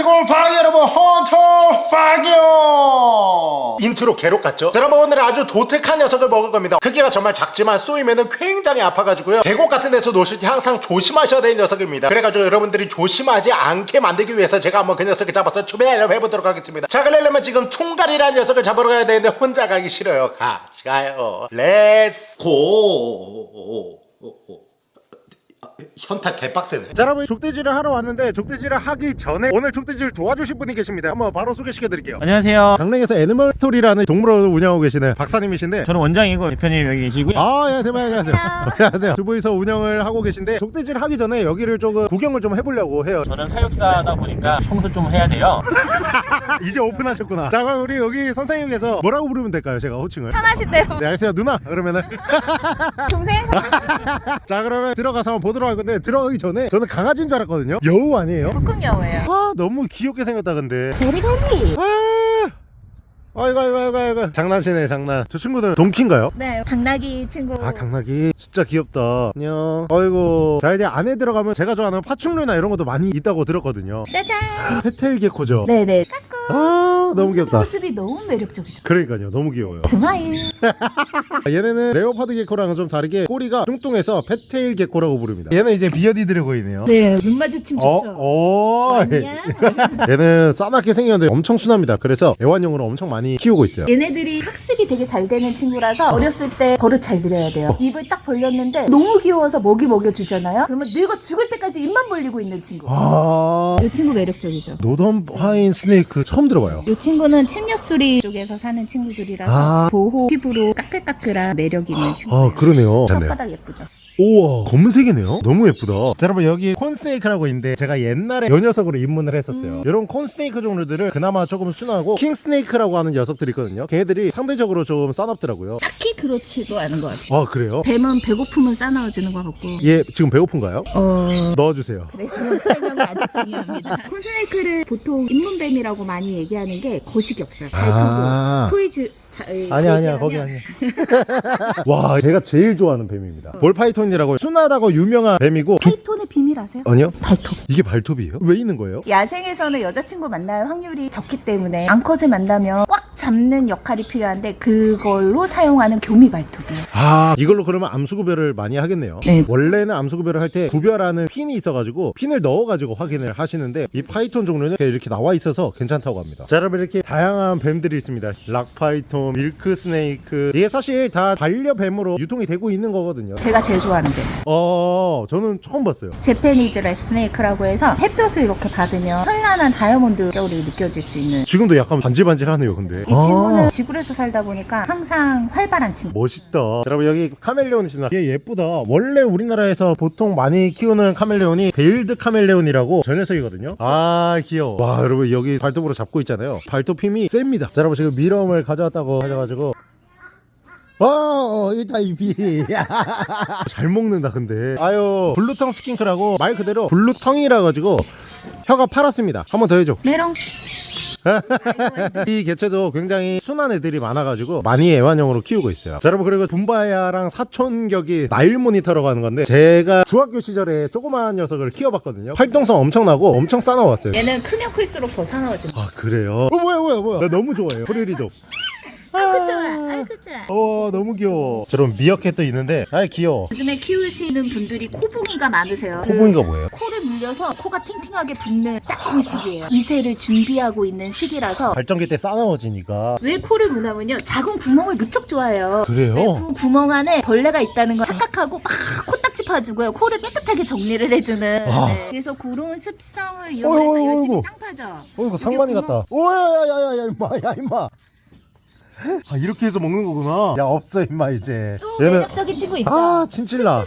안녕하세요 파기 여러분 헌터 파기요 인트로 괴롭 같죠? 자, 여러분 오늘은 아주 독특한 녀석을 먹을 겁니다. 크기가 정말 작지만 쏘이면 굉장히 아파가지고요. 계곡 같은 데서 노실 때 항상 조심하셔야 되는 녀석입니다. 그래가지고 여러분들이 조심하지 않게 만들기 위해서 제가 한번 그 녀석을 잡아서 추배를 해보도록 하겠습니다. 자 그러려면 지금 총갈이라는 녀석을 잡으러 가야 되는데 혼자 가기 싫어요. 같이 가요. Let's go 현타 개빡세네 자 여러분 족대질을 하러 왔는데 족대질을 하기 전에 오늘 족대질 도와주실 분이 계십니다 한번 바로 소개시켜 드릴게요 안녕하세요. 강릉에서 애니멀 스토리라는 동물원을 운영하고 계시는 박사님이신데 저는 원장이고 대표님 여기 계시고요. 아, 예, 대박 안녕하세요. 안녕하세요. 두 분이서 운영을 하고 계신데 족대질 하기 전에 여기를 조금 구경을 좀 해보려고 해요. 저는 사육사다 보니까 청소 좀 해야 돼요. 이제 오픈하셨구나. 자, 그럼 우리 여기 선생님께서 뭐라고 부르면 될까요? 제가 호칭을. 편하신 대로 네, 알겠어요. 누나. 그러면은 동생 자, 그러면 들어가서 한번 보도록 할 건데 들어가기 전에 저는 강아지인 줄 알았거든요. 여우 아니에요? 북극여우예요. 아, 너무 귀엽게 생겼다 근데. 베리베리. 아. 아이고 아이고 아이고 아이고. 장난치네 장난. 저 친구는 동키인가요? 네 당나귀 친구. 아 당나귀? 진짜 귀엽다. 안녕. 아이고. 자 이제 안에 들어가면 제가 좋아하는 파충류나 이런 것도 많이 있다고 들었거든요. 짜잔. 페텔 개코죠? 네네 아 너무 귀엽다. 모습이 너무 매력적이죠. 그러니까요. 너무 귀여워요. smile. 얘네는 leopard gecko랑은 좀 다르게 꼬리가 뚱뚱해서 fat-tail gecko라고 부릅니다. 얘는 이제 bearded dragon이네요. 네눈 마주침 좋죠. 어? 어? 얘는 싸납게 생겼는데 엄청 순합니다. 그래서 애완용으로 엄청 많이 키우고 있어요. 얘네들이 학습이 되게 잘 되는 친구라서 어렸을 때 버릇 잘 들여야 돼요. 입을 딱 벌렸는데 너무 귀여워서 먹이 먹여주잖아요. 그러면 늙어 죽을 때까지 입만 벌리고 있는 친구. 아. 이 친구 매력적이죠. northern pine snake 처음 들어봐요 이 친구는 침엽수리 쪽에서 사는 친구들이라서 아. 보호 피부로 까끌까끌한 매력이 있는 친구예요 아 그러네요. 혓바닥 예쁘죠 우와. 검은색이네요. 너무 예쁘다. 자 여러분 여기 콘스네이크라고 있는데 제가 옛날에 요 녀석으로 입문을 했었어요. 이런 콘스네이크 종류들은 그나마 조금 순하고 킹스네이크라고 하는 녀석들이 있거든요. 걔들이 상대적으로 좀 싸납더라고요. 딱히 그렇지도 않은 것 같아요. 아 그래요? 뱀은 배고프면 싸나워지는 것 같고. 얘 지금 배고픈가요? 어... 넣어주세요. 그래서 설명이 아주 중요합니다. corn snake를 보통 입문뱀이라고 많이 얘기하는 게 거식이 없어요. 잘 크고 아. 소위 즈... 자, 아니야 아니야 거기 아니야 와 제가 제일 좋아하는 뱀입니다 ball python이라고 순하다고 유명한 뱀이고 두- python의 비밀 아세요? 아니요? 발톱 이게 발톱이에요? 왜 있는 거예요? 야생에서는 여자친구 만날 확률이 적기 때문에 암컷을 만나면 꽉 잡는 역할이 필요한데 그걸로 사용하는 교미 발톱이에요 아 이걸로 그러면 암수 구별을 많이 하겠네요. 네. 원래는 암수 구별을 할 때 구별하는 핀이 있어가지고 핀을 넣어가지고 확인을 하시는데 이 python 종류는 이렇게 나와 있어서 괜찮다고 합니다. 자 여러분 이렇게 다양한 뱀들이 있습니다. rock python, milk snake. 이게 사실 다 반려뱀으로 유통이 되고 있는 거거든요. 제가 제일 좋아하는 뱀. 어 저는 처음 봤어요. Japanese rat snake라고 해서 햇볕을 이렇게 받으면 현란한 다이아몬드 결이 느껴질 수 있는. 지금도 약간 반질반질하네요 근데. 이 친구는 지구에서 살다 보니까 항상 활발한 친구. 멋있다. 자, 여러분 여기 카멜레온 있습니다. 얘 예쁘다. 원래 우리나라에서 보통 많이 키우는 카멜레온이 veiled 카멜레온이라고 저 녀석이거든요. 아 귀여워. 와 여러분 여기 발톱으로 잡고 있잖아요. 발톱 힘이 셉니다. 자 여러분 지금 mealworm을 가져왔다고 하셔가지고. 와, 이타 입이. 잘 먹는다 근데. 아유 blue tongue skink라고 말 그대로 blue tongue이라 가지고 혀가 파랗습니다. 한번 더 해줘. 메롱 이 개체도 굉장히 순한 애들이 많아가지고 많이 애완용으로 키우고 있어요. 자, 여러분 그리고 붐바야랑 사촌격이 Nile monitor라고 하는 건데 제가 중학교 시절에 조그마한 녀석을 키워봤거든요. 활동성 엄청나고 엄청 싸나웠어요. 얘는 크면 클수록 더 사나워집니다 아 그래요? 어 뭐야 뭐야 뭐야? 나 너무 좋아해요. 프레리독. 아이고 좋아 아이고 좋아 어 너무 귀여워. 저런 미어캣도 있는데 아 귀여워. 요즘에 키우시는 분들이 코봉이가 많으세요 코봉이가 뭐예요? 코를 물려서 코가 팅팅하게 붓는 딱 그 시기예요 이세를 준비하고 있는 시기라서 발전기 때 싸나워지니까 왜 코를 무나면요 작은 구멍을 무척 좋아해요 그래요? 네, 그 구멍 안에 벌레가 있다는 걸 착각하고 막 코딱지 파주고요 코를 깨끗하게 정리를 해주는 와. 네. 그래서 그런 습성을 이용해서 어이구, 열심히 어이구. 땅 파죠 어 이거 상만이 구멍- 같다. 오야야야야 임마 야 임마. 아 이렇게 해서 먹는 거구나. 야 없어 임마 이제. 또 매력적인 친구 있죠 아 친칠라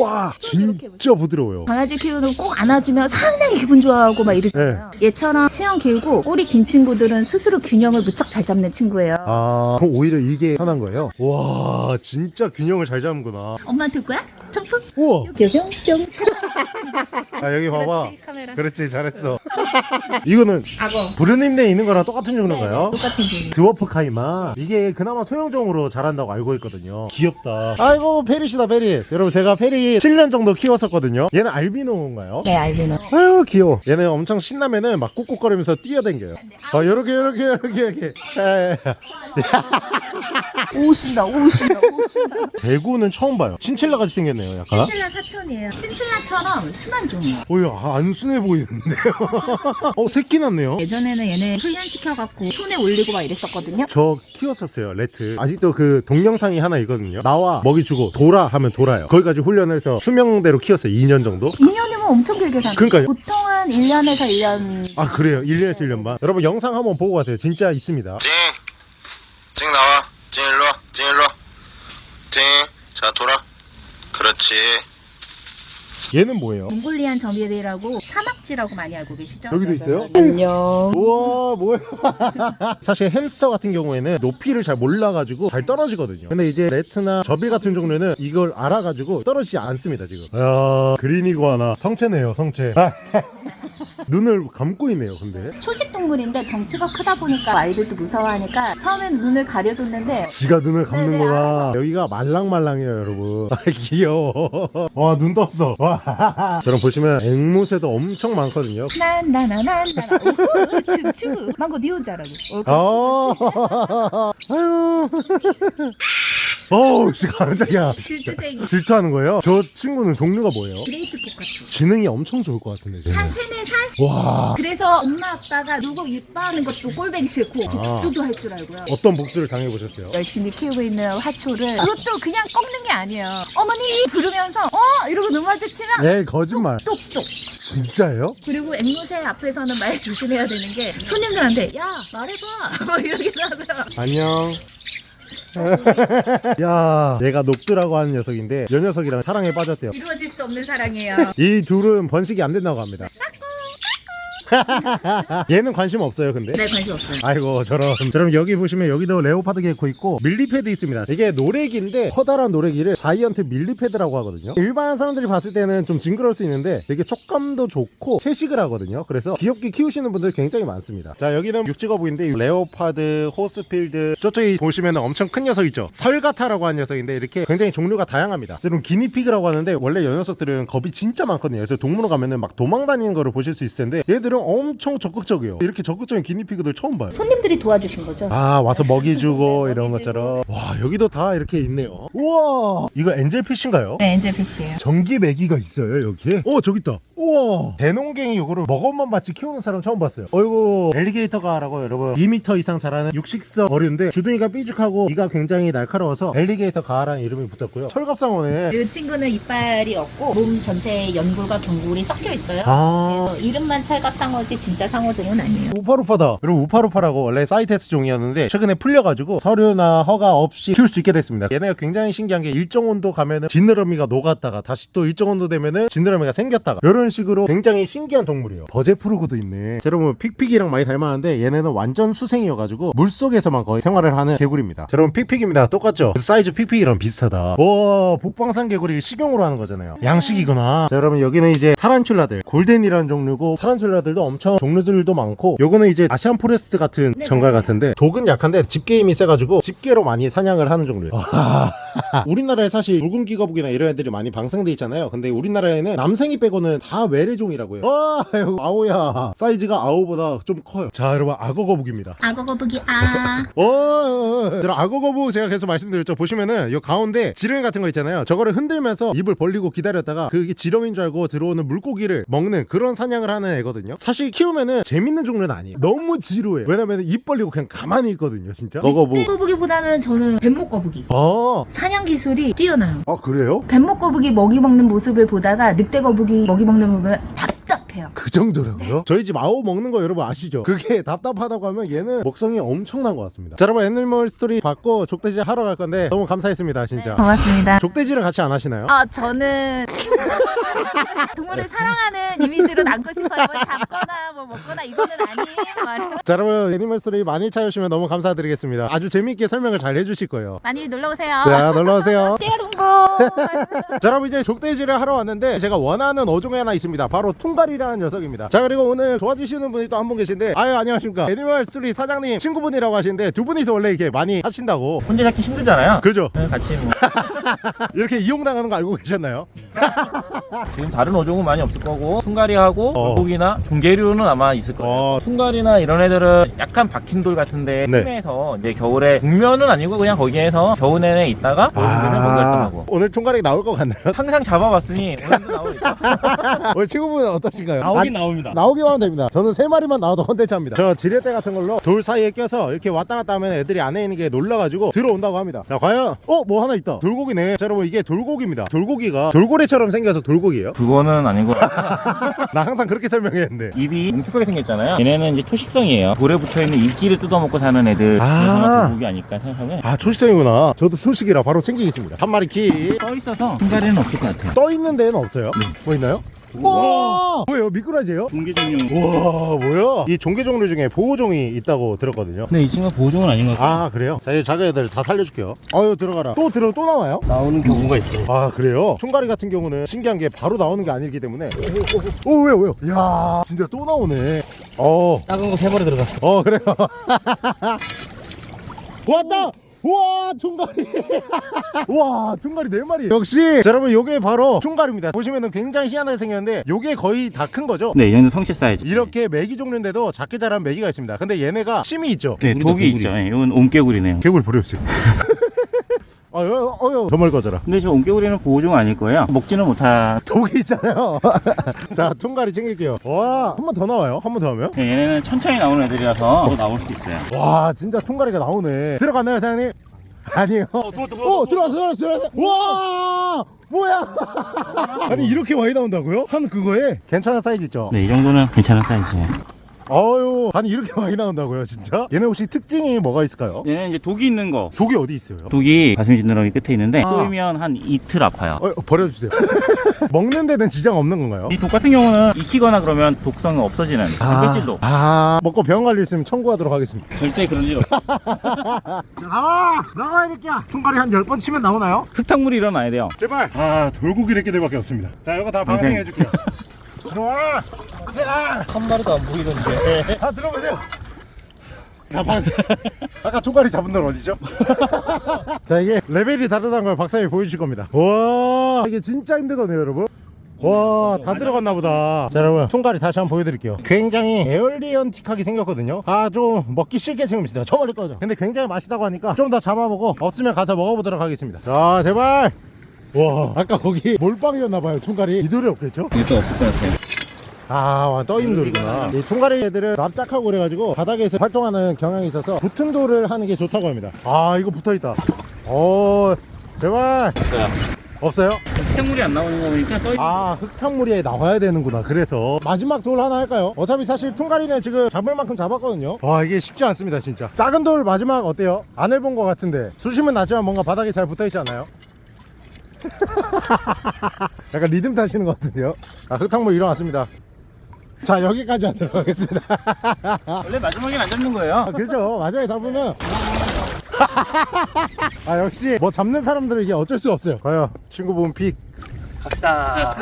와 진짜 부드러워요 강아지 키우는 꼭 안아주면 상당히 기분 좋아하고 막 이러잖아요. 얘처럼 수영 길고 꼬리 긴 친구들은 스스로 균형을 무척 잘 잡는 친구예요. 아 그럼 오히려 이게 편한 거예요? 와 진짜 균형을 잘 잡는구나 엄마한테 올 거야? 점프? 우와 뿅뿅뿅. 아 여기 봐봐 그렇지 카메라. 그렇지 잘했어 이거는 악어. 부르님네 있는 거랑 똑같은 종류인가요? 똑같은 종류. dwarf caiman 이게 그나마 소형종으로 자란다고 알고 있거든요 귀엽다 아이고 페럿이다 페럿 여러분 제가 페럿 7년 정도 키웠었거든요 얘는 알비노인가요? 네, 알비노. 아유 귀여워 얘는 엄청 신나면은 막 꾹꾹거리면서 뛰어댕겨요 아 요렇게 요렇게 요렇게 이렇게 에. 오신다, 오신다, 오신다. 대구는 처음 봐요 친칠라 같이 생겼네 요 약간? 친칠라 사촌이에요. 친칠라처럼 순한 종이에요. 어이 안 순해 보이는데요? 어 새끼 났네요? 예전에는 얘네 훈련시켜갖고 손에 올리고 막 이랬었거든요. 저 키웠었어요 레트. 아직도 그 동영상이 하나 있거든요. 나와 먹이 주고 돌아 하면 돌아요. 거기까지 훈련을 해서 수명대로 키웠어요 2년 정도? 2년이면 엄청 길게 사는 그러니까요. 보통은 1년에서 1년. 아 그래요? 1년에서 1년 반? 여러분 영상 한번 보고 가세요. 진짜 있습니다. 찡! 찡 나와. 찡 일로와. 찡 일로와. 찡자 돌아 그렇지 얘는 뭐예요? 몽골리안 점이라고 사막지라고 많이 알고 계시죠? 여기도 있어요? 안녕. 우와 뭐야 사실 햄스터 같은 경우에는 높이를 잘 몰라가지고 잘 떨어지거든요 근데 이제 레트나 저비 같은 종류는 이걸 알아가지고 떨어지지 않습니다 지금 야 그린이구아나 성체네요 성체 눈을 감고 있네요 근데. 초식 동물인데 덩치가 크다 보니까 아이들도 무서워하니까 처음엔 눈을 가려줬는데 지가 눈을 감는 네네, 알아서. 여기가 말랑말랑해요 여러분. 아 귀여워. 와 눈 떴어. 와. 저랑 보시면 앵무새도 엄청 많거든요. 난나나난나 춤추. 망고 니 혼자라고. 아. 아유 어우 씨 깜짝이야. 질투쟁이. 질투하는 거예요? 저 친구는 종류가 뭐예요? great cockatoo 지능이 엄청 좋을 것 같은데 지금. 한 세네 살? 와. 그래서 엄마 아빠가 누구 이뻐하는 것도 꼴배기 싫고 복수도 할 줄 알고요. 어떤 복수를 당해보셨어요? 열심히 키우고 있는 화초를 그것도 그냥 꺾는 게 아니에요. 어머니 부르면서 어? 이러고 눈 마주치면 네 거짓말. 똑똑 진짜예요? 그리고 앵무새 앞에서는 말 조심해야 되는 게 손님들한테 야 말해봐. 뭐 이러기도 하고요. 안녕 야 얘가 녹두라고 하는 녀석인데 이 녀석이랑 사랑에 빠졌대요. 이루어질 수 없는 사랑이에요. 이 둘은 번식이 안 된다고 합니다 얘는 관심 없어요 근데? 네 관심 없어요. 아이고 저런. 자 그럼 여기 보시면 여기도 leopard gecko 있고 millipede 있습니다. 이게 노래기인데 커다란 노래기를 giant millipede라고 하거든요. 일반 사람들이 봤을 때는 좀 징그러울 수 있는데 되게 촉감도 좋고 채식을 하거든요. 그래서 귀엽게 키우시는 분들 굉장히 많습니다. 자 여기는 육지거북인데 이 leopard Horsfield 저쪽에 보시면 엄청 큰 녀석 있죠. sulcata라고 하는 녀석인데 이렇게 굉장히 종류가 다양합니다. 여러분 기니피그라고 하는데 원래 이 녀석들은 겁이 진짜 많거든요. 그래서 동물원 가면은 막 도망다니는 거를 보실 수 있을 텐데 얘들은 엄청 적극적이에요. 이렇게 적극적인 기니피그들 처음 봐요. 손님들이 도와주신 거죠? 아 와서 먹이 주고 네, 이런 먹이 것처럼. 와 여기도 다 이렇게 있네요. 우와! 이거 엔젤피쉬인가요? 네 엔젤피쉬예요. 전기 메기가 있어요 여기에? 어 저기 있다. 우와! 대농갱이 이거를 먹어만 같이 키우는 사람 처음 봤어요. 어이구. 엘리게이터가라고 여러분 2m 이상 자라는 육식성 어류인데 주둥이가 삐죽하고 이가 굉장히 날카로워서 엘리게이터 가라는 이름이 붙었고요. 철갑상어네. 이 친구는 이빨이 없고 몸 전체에 연골과 경골이 섞여 있어요. 아. 이름만 찰갑상 어지 진짜 상어종은 아니에요 우파루파다. 여러분 우파루파라고 원래 CITES 종이었는데 최근에 풀려가지고 서류나 허가 없이 키울 수 있게 됐습니다. 얘네가 굉장히 신기한 게 일정 온도 가면은 지느러미가 녹았다가 다시 또 일정 온도 되면은 지느러미가 생겼다가 이런 식으로 굉장히 신기한 동물이에요. Budgett's frog도 있네. 자, 여러분 픽픽이랑 많이 닮았는데 얘네는 완전 수생이어가지고 물 속에서만 거의 생활을 하는 개구리입니다. 자, 여러분 픽픽입니다. 똑같죠? 사이즈 픽픽이랑 비슷하다. 와 북방산 개구리 식용으로 하는 거잖아요. 양식이구나. 자 여러분 여기는 이제 타란툴라들 golden이라는 종류고 타란툴라들 도 엄청 종류들도 많고 요거는 이제 Asian forest 같은 네, 전갈 맞아요. 같은데 독은 약한데 집게 힘이 세가지고 집게로 많이 사냥을 하는 종류예요. 우리나라에 사실 붉은귀거북이나 이런 애들이 많이 방생돼 있잖아요. 근데 우리나라에는 남생이 빼고는 다 외래종이라고요. 와 이거 아오야 사이즈가 아오보다 좀 커요. 자 여러분 악어 거북입니다. 악어 거북이 아 어, 저 악어 거북 제가 계속 말씀드렸죠. 보시면은 이 가운데 지렁이 같은 거 있잖아요. 저거를 흔들면서 입을 벌리고 기다렸다가 그게 지렁이인 줄 알고 들어오는 물고기를 먹는 그런 사냥을 하는 애거든요. 사실 키우면은 재밌는 종류는 아니에요. 너무 지루해. 왜냐면 입 벌리고 그냥 가만히 있거든요, 진짜. 거거북. 거북이보다는 저는 뱀목 거북이 아, 사냥 기술이 뛰어나요 아 그래요? 뱀목 거북이 먹이 먹는 모습을 보다가 늑대 거북이 먹이 먹는 모습을 답답해요 그 정도라고요? 저희 집 아오 먹는 거 여러분 아시죠? 그게 답답하다고 하면 얘는 먹성이 엄청난 것 같습니다. 자, 여러분 애니멀 스토리 받고 족대지 하러 갈 건데 너무 감사했습니다, 진짜. 고맙습니다 족대지를 같이 안 하시나요? 아 저는 동물을 사랑하는 이미지로 남고 싶어요 뭐 잡거나 뭐 먹거나 이거는 아니에요. 자 여러분 애니멀 스토리 많이 찾으시면 너무 감사드리겠습니다. 아주 재미있게 설명을 잘 해주실 거예요. 많이 놀러 오세요. 자 놀러 오세요. 떼롱고. 자 여러분 이제 족대지를 하러 왔는데 제가 원하는 어종이 하나 있습니다. 바로 퉁가리라는 총가리라는 녀석입니다. 자 그리고 오늘 도와주시는 분이 또 한 분 계신데 아유 안녕하십니까. 애니멀 스토리 사장님 친구분이라고 하시는데 두 분이서 원래 이렇게 많이 하신다고. 혼자 잡기 힘들잖아요. 그죠? 네, 같이 뭐. 이렇게 이용당하는 거 알고 계셨나요? 지금 다른 어종은 많이 없을 거고 숭가리하고 어. 물고기나 종개 류는 아마 있을 거예요. 어. 숭가리나 이런 애들은 약간 박힌 돌 같은데 네. 심해서 이제 겨울에 국면은 아니고 그냥 거기에서 겨우 내내 있다가 활동하고 오늘 총가리 나올 것 같나요? 항상 잡아봤으니 오늘도 나오겠죠. 오늘 친구분은 어떠신가요? 나오긴 아, 나옵니다. 나오기만 하면 됩니다. 저는 세 마리만 나와도 컨텐츠합니다. 저 지렛대 같은 걸로 돌 사이에 껴서 이렇게 왔다 갔다 하면 애들이 안에 있는 게 놀라가지고 들어온다고 합니다. 자, 과연 어? 뭐 하나 있다. 돌고기네. 자, 여러분 이게 돌고기입니다. 돌고기가 돌고래처럼 생겨서 돌고기예요. 그거는 아니고 나 항상 그렇게 설명했는데. 입이 뭉툭하게 생겼잖아요. 얘네는 이제 초식성이에요. 돌에 붙어 있는 이끼를 뜯어먹고 사는 애들. 아. 돌고기 아닐까 생각하면 아, 초식성이구나. 저도 소식이라 바로 챙기겠습니다. 한 마리 키. 떠 있어서 숭가리는 없을 것 같아요. 떠 있는 데는 없어요. 뭐 있나요? 와! 뭐예요? 미꾸라지예요? 종개종류. 와, 뭐야? 이 종개 종류 중에 보호종이 있다고 들었거든요. 근데 이 친구가 보호종은 아닌 것 같아요. 아, 그래요? 자, 이 작은 애들 다 살려줄게요. 아유, 들어가라. 또 들어, 또 나와요? 나오는 경우가 있어요. 아 그래요? 총가리 같은 경우는 신기한 게 바로 나오는 게 아니기 때문에 오, 오, 오, 왜요 왜요? 이야 진짜 또 나오네 어, 작은 거 세 마리 들어갔어. 어 그래요 왔다 우와 총가리 우와 총가리 네 마리. 역시 자, 여러분 요게 바로 총가리입니다. 보시면은 굉장히 희한하게 생겼는데 요게 거의 다 큰 거죠? 네, 얘는 성체 사이즈. 이렇게 메기 종류인데도 작게 자란 메기가 있습니다. 근데 얘네가 심이 있죠? 네, 독이 있죠. 네, 이건 옴개구리네요. 개구리 버려주세요 어여 어여 저멀 거져라 근데 저 옴개구리는 보호종 아닐 거예요. 먹지는 못하. 독이 있잖아요 자 총가리 챙길게요 와한 번 더 나와요 한 번 더 하면 네, 얘네는 천천히 나오는 애들이라서 더 나올 수 있어요. 와 진짜 총가리가 나오네 들어갔나요 사장님? 아니요 어 들어왔어 들어왔어 들어왔어 와 뭐야 아니 이렇게 많이 나온다고요? 한 그거에 괜찮은 사이즈 있죠? 네, 이 정도는 괜찮은 사이즈예요. 아유 아니 이렇게 많이 나온다고요 진짜? 얘네 혹시 특징이 뭐가 있을까요? 얘는 이제 독이 있는 거. 독이 어디 있어요? 독이 가슴 지느러미 끝에 있는데 아. 쏘이면 한 이틀 아파요. 어, 버려주세요 먹는 데는 지장 없는 건가요? 이 독 같은 경우는 익히거나 그러면 독성이 없어지는 단백질도 아 먹고 병원 관리 있으면 청구하도록 하겠습니다 절대 그런 일 없어요. 나와 나와 이렇게 총가리 한 10번 치면 나오나요? 흙탕물이 일어나야 돼요. 제발 아 돌고기 이렇게 들밖에 없습니다 자 이거 다 방생해 줄게요 들어와 자한 마리도 안 보이던데. 다 들어보세요. 다 방생 아까 총가리 잡은 놈 어디죠? 자 이게 레벨이 다르다는 걸 박사님이 보여주실 겁니다. 와 이게 진짜 힘들거든요 여러분. 와 다 들어갔나 보다. 자 여러분 총가리 다시 한번 보여드릴게요. 굉장히 에얼리언틱하게 생겼거든요. 아 좀 먹기 싫게 생겼습니다. 저 멀리 꺼져. 근데 굉장히 맛있다고 하니까 좀 더 잡아보고 없으면 가서 먹어보도록 하겠습니다. 자 제발. 와 아까 거기 몰빵이었나봐요 총가리. 이돌이 없겠죠? 이것도 없을 것 같아요. 아, 와, 떠임돌이구나. 이 통가리 애들은 납작하고 그래가지고 바닥에서 활동하는 경향이 있어서 붙은 돌을 하는 게 좋다고 합니다. 아, 이거 붙어 있다. 오, 제발. 없어요. 없어요? 흙탕물이 안 나오는 거 보니까 떠 아, 흙탕물이 나와야 되는구나. 그래서 마지막 돌 하나 할까요? 어차피 사실 퉁가리는 지금 잡을 만큼 잡았거든요. 와, 이게 쉽지 않습니다, 진짜. 작은 돌 마지막 어때요? 안 해본 것 같은데 수심은 낮지만 뭔가 바닥에 잘 붙어 있지 않나요? 약간 리듬 타시는 것 같은데요? 아, 흙탕물 일어났습니다. 자, 여기까지 하도록 하겠습니다. 원래 마지막엔 안 잡는 거예요. 아, 그죠. 마지막에 잡으면. 아, 역시 뭐 잡는 사람들은 이게 어쩔 수가 없어요. 과연 친구분 pick. 갑시다.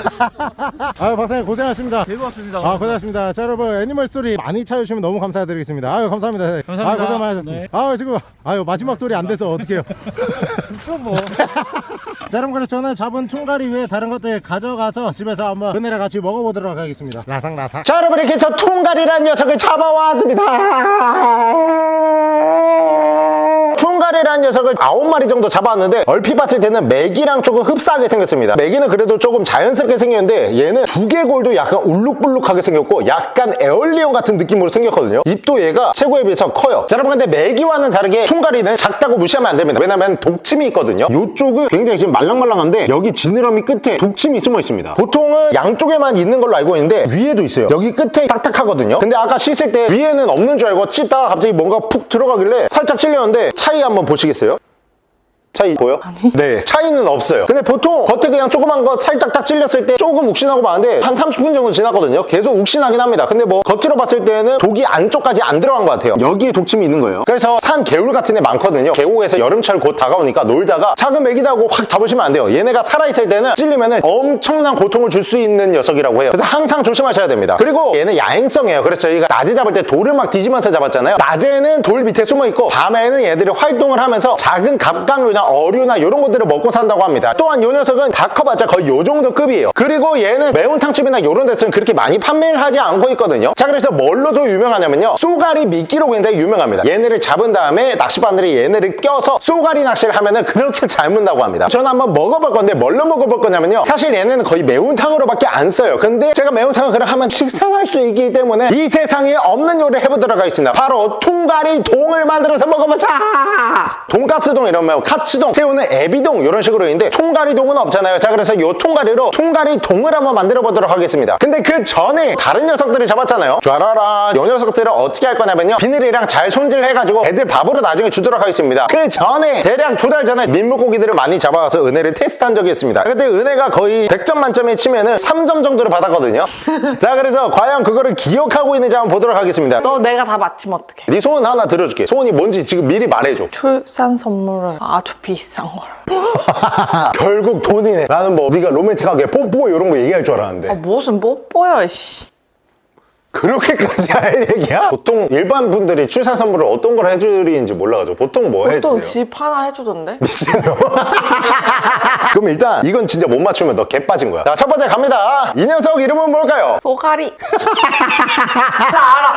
아유, 박사님 고생하셨습니다. 즐거웠습니다. 아, 고생하셨습니다. 자, 여러분, 애니멀 스토리 많이 찾아주시면 너무 감사드리겠습니다. 아유, 감사합니다. 감사합니다. 아, 고생 많으셨습니다. 네. 아유, 지금, 아유, 마지막 돌이 안 돼서 어떡해요. 좀 뭐. 자, 여러분, 그래서 저는 잡은 총가리 외에 다른 것들 가져가서 집에서 한번 은혜랑 같이 먹어보도록 하겠습니다. 라상라상. 자, 여러분, 이렇게 저 총가리란 녀석을 잡아왔습니다. 총 가리란 녀석을 아홉 마리 정도 잡아왔는데 얼핏 봤을 때는 맥이랑 조금 흡사하게 생겼습니다. 맥이는 그래도 조금 자연스럽게 생겼는데 얘는 두개골도 약간 울룩불룩하게 생겼고 약간 에얼리온 같은 느낌으로 생겼거든요. 입도 얘가 최고에 비해서 커요. 자, 여러분 근데 맥이와는 다르게 총가리는 작다고 무시하면 안 됩니다. 왜냐면 독침이 있거든요. 이쪽은 굉장히 지금 말랑말랑한데 여기 지느러미 끝에 독침이 숨어 있습니다. 보통은 양쪽에만 있는 걸로 알고 있는데 위에도 있어요. 여기 끝에 딱딱하거든요. 근데 아까 씻을 때 위에는 없는 줄 알고 씻다가 갑자기 뭔가 푹 들어가길래 살짝 찔렸는데 차이 한번 보시겠어요? 차이 보여? 아니. 네 차이는 없어요. 근데 보통 겉에 그냥 조그만 거 살짝 딱 찔렸을 때 조금 욱신하고 마는데 한 30분 정도 지났거든요. 계속 욱신하긴 합니다. 근데 뭐 겉으로 봤을 때는 독이 안쪽까지 안 들어간 것 같아요. 여기에 독침이 있는 거예요. 그래서 산 개울 같은 애 많거든요. 계곡에서 여름철 곧 다가오니까 놀다가 작은 메기다고 확 잡으시면 안 돼요. 얘네가 살아있을 때는 찔리면 엄청난 고통을 줄 수 있는 녀석이라고 해요. 그래서 항상 조심하셔야 됩니다. 그리고 얘는 야행성이에요. 그래서 저희가 낮에 잡을 때 돌을 막 뒤지면서 잡았잖아요. 낮에는 돌 밑에 숨어 있고 밤에는 얘들이 활동을 하면서 작은 갑각류나 어류나 이런 것들을 먹고 산다고 합니다. 또한 이 녀석은 다 커봤자 거의 요 정도 급이에요. 그리고 얘는 매운탕집이나 이런 데서는 그렇게 많이 판매를 하지 않고 있거든요. 자 그래서 뭘로도 유명하냐면요. 쏘가리 미끼로 굉장히 유명합니다. 얘네를 잡은 다음에 낚시바늘이 얘네를 껴서 쏘가리 낚시를 하면은 그렇게 잘 문다고 합니다. 저는 한번 먹어볼 건데 뭘로 먹어볼 거냐면요. 사실 얘네는 거의 매운탕으로 밖에 안 써요. 근데 제가 매운탕을 그냥 하면 식상할 수 있기 때문에 이 세상에 없는 요리를 해보도록 하겠습니다. 바로 퉁가리 동을 만들어서 먹어보자! 돈가스동 이러면 카츠 동 새우는 애비동 이런 식으로 있는데 총가리 동은 없잖아요. 자 그래서 요 총가리로 총가리 동을 한번 만들어 보도록 하겠습니다. 근데 그 전에 다른 녀석들을 잡았잖아요. 쫘라라 요 녀석들을 어떻게 할 거냐면요. 비늘이랑 잘 손질해가지고 애들 밥으로 나중에 주도록 하겠습니다. 그 전에 대략 두 달 전에 민물고기들을 많이 잡아와서 은혜를 테스트한 적이 있습니다. 그때 은혜가 거의 100점 만점에 치면은 3점 정도를 받았거든요. 자 그래서 과연 그거를 기억하고 있는지 한번 보도록 하겠습니다. 너 내가 다 맞히면 어떡해? 네 소원 하나 들어줄게. 소원이 뭔지 지금 미리 말해줘. 출산 선물을. 아주 비싼 걸. 결국 돈이네 나는 뭐 네가 로맨틱하게 뽀뽀 이런 거 얘기할 줄 알았는데 아, 무슨 뽀뽀야, 씨. 그렇게까지 할 얘기야? 보통 일반 분들이 출산 선물을 어떤 걸 해주리는지 몰라가지고 보통 뭐 보통 해줘요? 집 하나 해주던데? 미친놈 그럼 일단 이건 진짜 못 맞추면 너 개 빠진 거야 자첫 번째 갑니다 이 녀석 이름은 뭘까요? 쏘가리.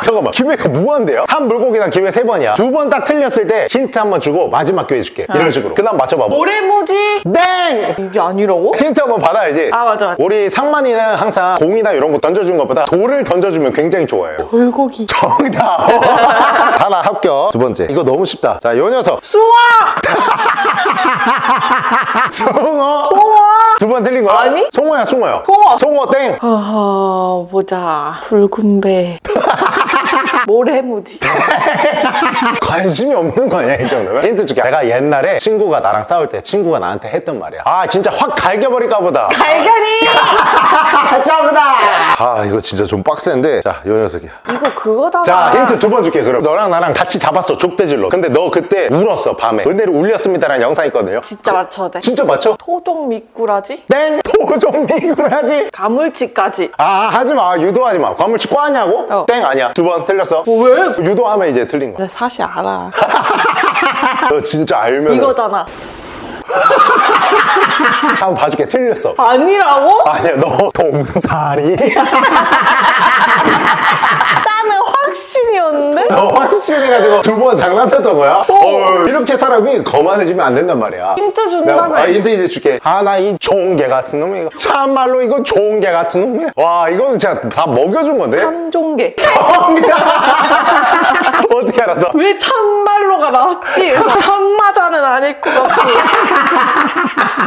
잠깐만 기회가 무한대요 한 물고기당 기회 세 번이야 두 번 딱 틀렸을 때 힌트 한 번 주고 마지막 기회 줄게 이런 식으로 그 다음 맞춰봐 모래무지? 땡! 이게 아니라고? 힌트 한 번 받아야지 아, 맞아, 맞아. 우리 상만이는 항상 공이나 이런 거 던져주는 것보다 돌을 던져주면 굉장히 좋아해요 돌고기. 정답 하나 합격 두 번째 이거 너무 쉽다 자 요 녀석 수아! 송어 송어! 두 번 틀린 거야? 아니? 송어야 송어요 송어. 송어 땡 어허, 보자. 붉은 배. 모래무지. 관심이 없는 거 아니야 이 정도면? 힌트 줄게 내가 옛날에 친구가 나랑 싸울 때 친구가 나한테 했던 말이야 아 진짜 확 갈겨버릴까 보다 갈견이! 정답 아 이거 진짜 좀 빡센데 자요 녀석이야 이거 그거다. 자 힌트 두 번 줄게 그럼 너랑 나랑 같이 잡았어 족대질로 근데 너 그때 울었어 밤에 은혜를 울렸습니다라는 영상 있거든요 진짜 맞춰도 돼. 진짜 맞죠? 토종 미꾸라지? 땡! 도종미구를 하지 가물치까지. 아 하지마 유도하지 마 과물치 꽈냐고? 어. 땡 아니야 두번 틀렸어 왜? 유도하면 이제 틀린 거야 내 사실 알아. 너 진짜 알면 이거잖아. 한번 봐줄게 틀렸어 아니라고? 아니야 너 동사리 나는 확신이었는데? 너 확신해가지고 두 번 장난쳤던 거야? 어, 이렇게 사람이 거만해지면 안 된단 말이야 힌트 준다며. 아, 힌트 이제 줄게 하나 이 종개 같은 놈이 이거 참말로 이거 종개 같은 놈이야 와 이거는 진짜 다 먹여준 건데 참종개. 정답 어떻게 알았어? 왜참 나왔지? 그래서 참마자는 아닐 것 같고.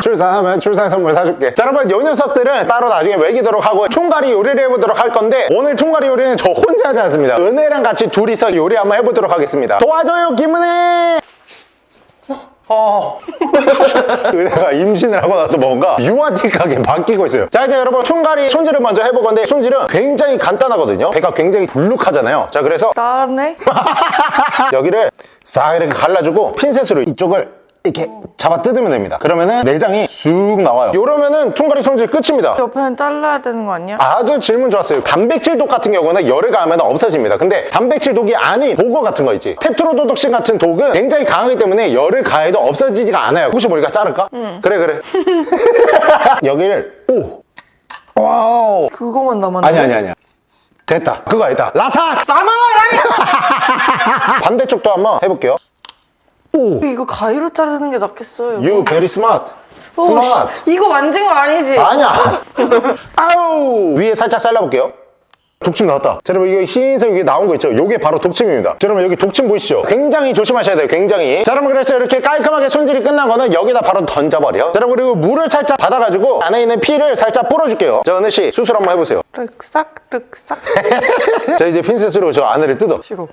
출산하면 출산 선물 사줄게 자 여러분 요 녀석들은 따로 나중에 먹이도록 하고 총가리 요리를 해보도록 할 건데 오늘 총가리 요리는 저 혼자 하지 않습니다 은혜랑 같이 둘이서 요리 한번 해보도록 하겠습니다 도와줘요 김은혜 어. 은혜가 임신을 하고 나서 뭔가 유아틱하게 바뀌고 있어요 자 이제 여러분 총가리 손질을 먼저 해볼 건데 손질은 굉장히 간단하거든요 배가 굉장히 불룩하잖아요 자 그래서 나네? 여기를 싹 이렇게 갈라주고 핀셋으로 이쪽을 이렇게 잡아 뜯으면 됩니다. 그러면은 내장이 쑥 나와요. 이러면은 총가리 손질 끝입니다. 옆에는 잘라야 되는 거 아니야? 아주 질문 좋았어요. 단백질 독 같은 경우는 열을 가하면 없어집니다. 근데 단백질 독이 아닌 보거 같은 거 있지. 테트로도독신 같은 독은 굉장히 강하기 때문에 열을 가해도 없어지지가 않아요. 혹시 모르니까 자를까? 그래 그래. 여기를 오! Wow! 그거만 남았네. 아니 아니 아니야. 됐다. 그거 아니다. 라삭 사무라이 반대쪽도 한번 해볼게요 이거 가위로 자르는 게 낫겠어요. You very smart. 오, smart. 씨, 이거 만진 거 아니지? 아니야. 아우. 위에 살짝 잘라볼게요. 독침 나왔다. 자 여러분 이거 흰색 이게 나온 거 있죠? 이게 바로 독침입니다. 자, 여러분 여기 독침 보이시죠? 굉장히 조심하셔야 돼요 굉장히. 자 여러분 그래서 이렇게 깔끔하게 손질이 끝난 거는 여기다 바로 던져버려. 자 여러분 그리고 물을 살짝 받아가지고 안에 있는 피를 살짝 뿌려줄게요. 자 은혜씨 수술 한번 해보세요. 륵싹 륵싹 자 이제 핀셋으로 저 안을 뜯어. 싫어.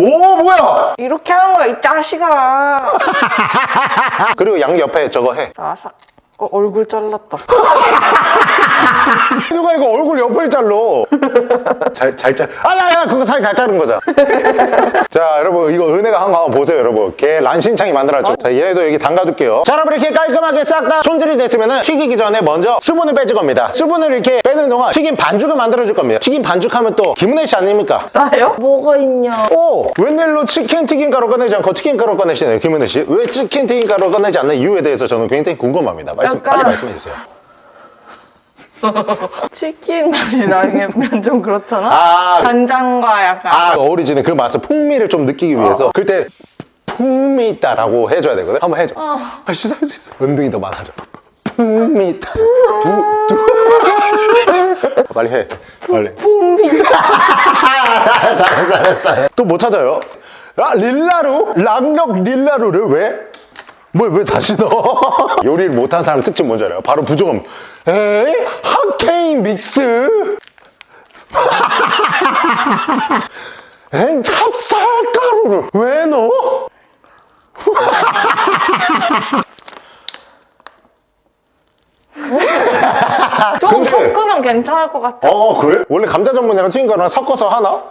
오 뭐야? 이렇게 하는 거야 이 자식아. 그리고 양 옆에 저거 해. 아삭 어, 얼굴 잘랐다 누가 이거 얼굴 옆을 잘로 잘 잘 잘. 아 야 야 그거 살잘 자른 거잖아. 자 여러분 이거 은혜가 한 거 한번 보세요 여러분. 걔 란신창이 만들었죠. 자 얘도 여기 담가둘게요. 자 여러분 이렇게 깔끔하게 싹 다 손질이 됐으면은 튀기기 전에 먼저 수분을 빼줄 겁니다. 수분을 이렇게 빼는 동안 튀김 반죽을 만들어 줄 겁니다. 튀김 반죽하면 또 김은혜 씨 아닙니까? 나요? 뭐가 있냐 오 웬일로 치킨 튀김 가루 꺼내지 않고 튀김 가루 꺼내시네요 김은혜 씨. 왜 치킨 튀김 가루 꺼내지 않는 이유에 대해서 저는 굉장히 궁금합니다. 말씀 약간- 빨리 말씀해 주세요. 치킨 맛이 나면 좀 그렇잖아 아 간장과 약간 아, 어리지는 그 맛을 풍미를 좀 느끼기 위해서 그럴 때 풍미 있다라고 해줘야 되거든. 한번 해줘. 할수 있어, 할수 있어. 은둥이 더 많아져. 풍미 있다. 두, 두. 빨리 해. 빨리. 풍미. 잘했어, 잘했어. 또못 찾아요? 아, 릴라루? 랑력 릴라루를 왜? 뭐, 왜 다시 넣어? 요리를 못한 사람 특징 뭔지 알아요? 바로 부조금. 에이? 핫케인 믹스? 엥 찹쌀가루를 왜 넣어? 좀 근데- 섞으면 괜찮을 것 같아 어 그래? 원래 감자 전분이랑 튀김 가루랑 섞어서 하나?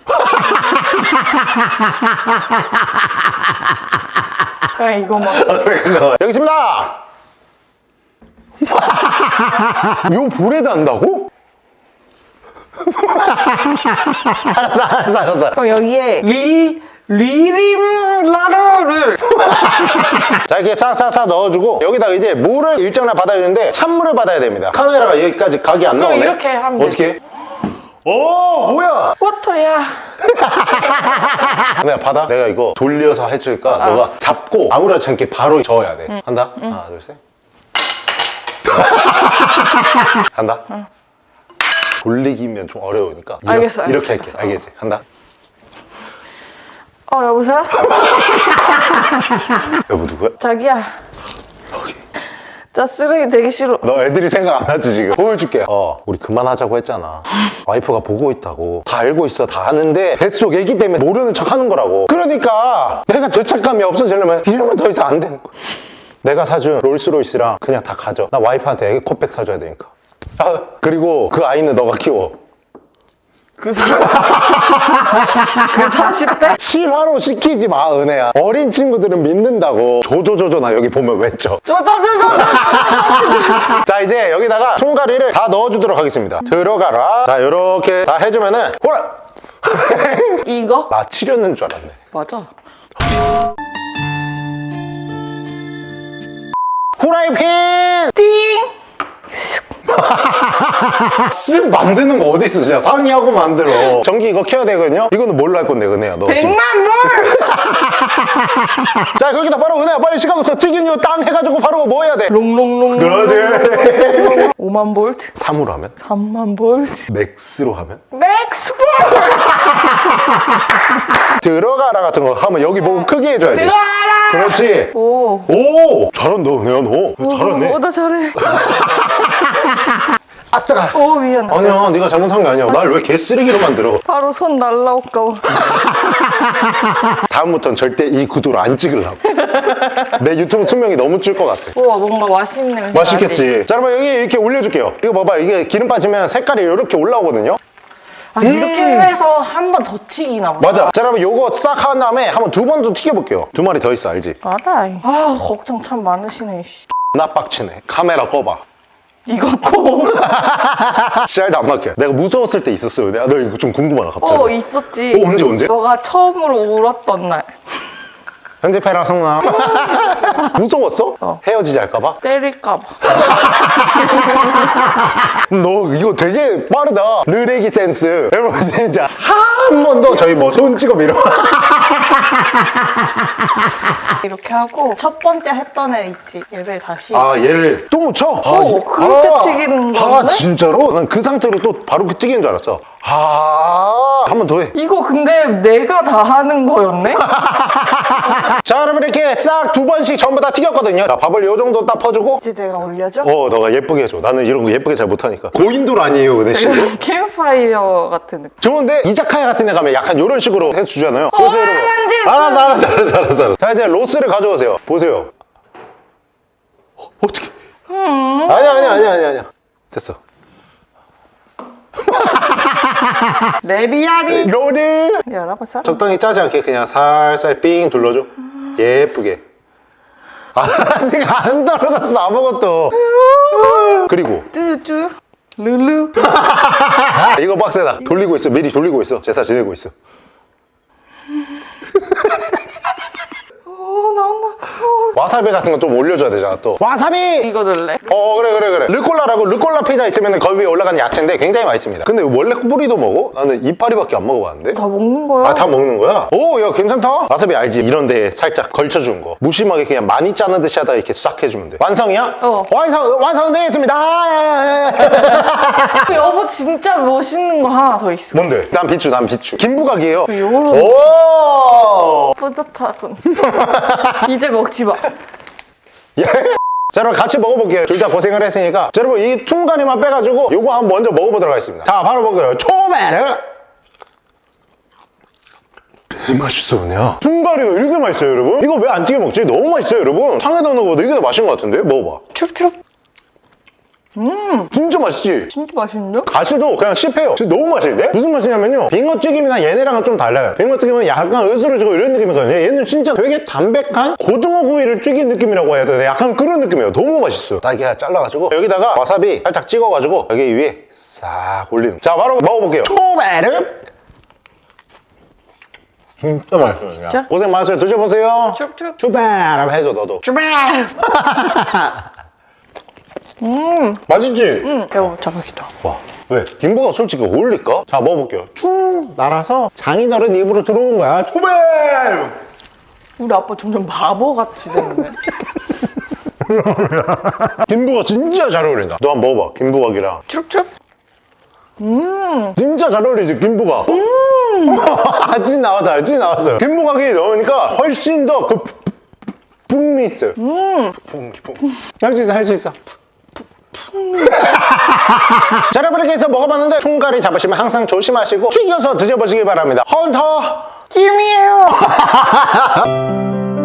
그냥 이거만 여기 있습니다! 요 불에다 한다고? 알았어 알았어 알았어. 그럼 여기에 리 리림라르를. 자 이렇게 싹싹싹 넣어주고 여기다가 이제 물을 일정량 받아야 되는데 찬물을 받아야 됩니다. 카메라가 여기까지 각이 안 나오네. 이렇게 하면 어떻게? 오 뭐야? 워터야 내가 받아? 내가 이거 돌려서 해줄까 너가 알았어. 잡고 아무렇지 않게 바로 저어야 돼. 한다? 하나 둘셋. 한다? 돌리기면 좀 어려우니까 이렇게, 알겠어, 알겠어, 이렇게 할게 알겠어. 알겠지? 한다? 어 여보세요? 여보 누구야? 자기야 나 쓰레기 되기 싫어. 너 애들이 생각 안 하지 지금? 보여줄게 어 우리 그만하자고 했잖아. 와이프가 보고 있다고. 다 알고 있어 다 아는데 뱃속 애기 때문에 모르는 척 하는 거라고. 그러니까 내가 죄책감이 없어지려면 이러면 더 이상 안 되는 거야. 내가 사준 롤스로이스랑 그냥 다 가져. 나 와이프한테 애기 컵백 사줘야 되니까. 아, 그리고 그 아이는 너가 키워 그 사... 그 40대? 실화로 시키지 마 은혜야. 어린 친구들은 믿는다고. 조조조조 나 여기 보면 외쳐. 저저저저 자 이제 여기다가 총가리를 다 넣어주도록 하겠습니다. 들어가라. 자 이렇게 다 해주면은 호라! 이거? 나 치렸는 줄 알았네. 맞아. 후라이팬! 띵! 쓱 만드는 거 어디 있어? 진짜 상의하고 만들어. 전기 이거 켜야 되거든요? 이거는 뭘로 할 건데 은혜야 너 지금? 100만 불! 자 거기다 바로 은혜야 빨리 시간 없어. 튀김류 땅 해가지고 바로 뭐 해야 돼? 롱롱롱 그러지. 5만 볼트 3으로 하면? 3만 볼트 max로 하면? max 볼! 들어가라 같은 거 하면 여기 보고 크게 해줘야지. 들어와라! 그렇지. 오. 오! 잘한다 은혜야 너. 잘하네. 어, 나 잘해 아 뜨가. 오 미안 아니야 네가 잘못한 게 아니야. 날 왜 개쓰레기로 만들어? 바로 손 날라올까 봐. 다음부터는 절대 이 구도로 안 찍으려고. 내 유튜브 수명이 너무 줄 것 같아. 우와 뭔가 맛있는 냄새 나지? 맛있겠지 자 여러분 여기 이렇게 올려줄게요. 이거 봐봐 이게 기름 빠지면 색깔이 이렇게 올라오거든요? 아 이렇게 해서 한 번 더 튀기나 보다. 맞아. 자 여러분 요거 싹 한 다음에 한 번 두 번 더 튀겨볼게요. 두 마리 더 있어 알지? 알아 아 걱정 참 많으시네 씨. 나 빡치네. 카메라 꺼봐 이거 꼭 씨알도 안 막혀 내가 무서웠을 때 있었어요 내가 너 이거 좀 궁금하다 갑자기 어, 있었지. 어, 언제, 언제? 너가 처음으로 울었던 날. 편집해라 성나 무서웠어? 헤어지지 할까봐? 때릴까봐. 너 이거 되게 빠르다 느레기 센스 여러분 진짜 한 번 더 저희 뭐 손찌검 이런 이렇게 하고 첫 번째 했던 애 있지. 얘를 다시. 아 얘를 또 묻혀? 어, 그럴 때 튀기는 아 건데? 진짜로? 난 그 상태로 또 바로 그 튀기는 줄 알았어 아 한 번 더 해. 이거 근데 내가 다 하는 거였네? 자, 여러분 이렇게 싹 두 번씩 전부 다 튀겼거든요. 자, 밥을 요 정도 딱 퍼주고. 이제 내가 올려줘? 어, 너가 예쁘게 해줘. 나는 이런 거 예쁘게 잘 못하니까. 고인돌 아니에요, 그 대신. 캠파이어 같은 느낌. 좋은데 이자카야 같은 데 가면 약간 이런 식으로 해주잖아요. 보세요, 여러분. 알았어, 알았어, 알았어, 알았어, 알았어. 자, 이제 로스를 가져오세요. 보세요. 어, 어떻게? 아니야, 아니야, 아니야, 아니야, 아니야. 됐어. 레리아리. 로리. 열어봤어? 적당히 짜지 않게 그냥 살살 삥 둘러줘. 예쁘게. 아직 안 떨어졌어, 아무것도. 그리고 뚜뚜. 룰루. 이거 빡세다. 돌리고 있어. 미리 돌리고 있어. 제사 지내고 있어. 어, 나온다. 와사비 같은 건좀 올려줘야 되잖아 또 와사비! 이거 넣을래? 어 그래 그래 그래 르꼴라라고 르꼴라 피자 있으면 거기 위에 올라가는 야채인데 굉장히 맛있습니다 근데 원래 뿌리도 먹어? 나는 이파리밖에 안 먹어봤는데 다 먹는 거야? 아 다 먹는 거야? 오 야 괜찮다 와사비 알지? 이런 데 살짝 걸쳐주는 거 무심하게 그냥 많이 짜는 듯이 하다 이렇게 싹 해주면 돼 완성이야? 어. 완성 완성되었습니다 여보 진짜 멋있는 거 하나 더 있어. 뭔데? 난 비추 난 비추 김부각이에요 요런 오 뿌듯하군. 이제 먹지 마. 예? 자 여러분 같이 먹어볼게요 둘 다 고생을 했으니까 자 여러분 이 퉁가리만 빼가지고 요거 한번 먼저 먹어보도록 하겠습니다 자 바로 먹어요 초베르 이 맛있어 그냥 퉁가리가 이렇게 맛있어요 여러분 이거 왜 안 튀겨 먹지? 너무 맛있어요 여러분 탕에 넣는 거보다 이게 더 맛있는 것 같은데? 먹어봐 큐큐. 진짜 맛있지? 진짜 맛있는데? 가시도 그냥 씹혀요. 진짜 너무 맛있는데? 무슨 맛이냐면요. 빙어튀김이나 얘네랑은 좀 달라요. 빙어튀김은 약간 으스러지고 이런 느낌이거든요. 얘는 진짜 되게 담백한 고등어 구이를 튀긴 느낌이라고 해야 되나? 약간 그런 느낌이에요. 너무 맛있어요. 딸기 하나 잘라가지고 여기다가 와사비 살짝 찍어가지고 여기 위에 싹 올리는. 자 바로 먹어볼게요. 초베르 진짜 맛있어요 진짜? 고생 많으세요. 드셔보세요. 큐큐. 추베르 해줘 너도. 주 말. 맛있지? 응. 여보 자박이다. 와, 왜? 김부가 솔직히 어울릴까? 자, 먹어볼게요. 쭉 날아서 장인어른 입으로 들어온 거야. 초베! 우리 아빠 점점 바보 같이 됐네. 김부가 진짜 잘 어울린다. 너 한번 먹어봐. 김부각이랑. 쭉쭉. 진짜 잘 어울리지, 김부각. 아, 찐 나왔다, 찐 나왔어요. 김부각이 넣으니까 훨씬 더그 풍미 있어요. 풍미, 풍미. 할수 있어, 할 수 있어. 자, 여러분 이렇게 해서 먹어봤는데 총가리 잡으시면 항상 조심하시고 튀겨서 드셔보시기 바랍니다. 헌터! 김이에요.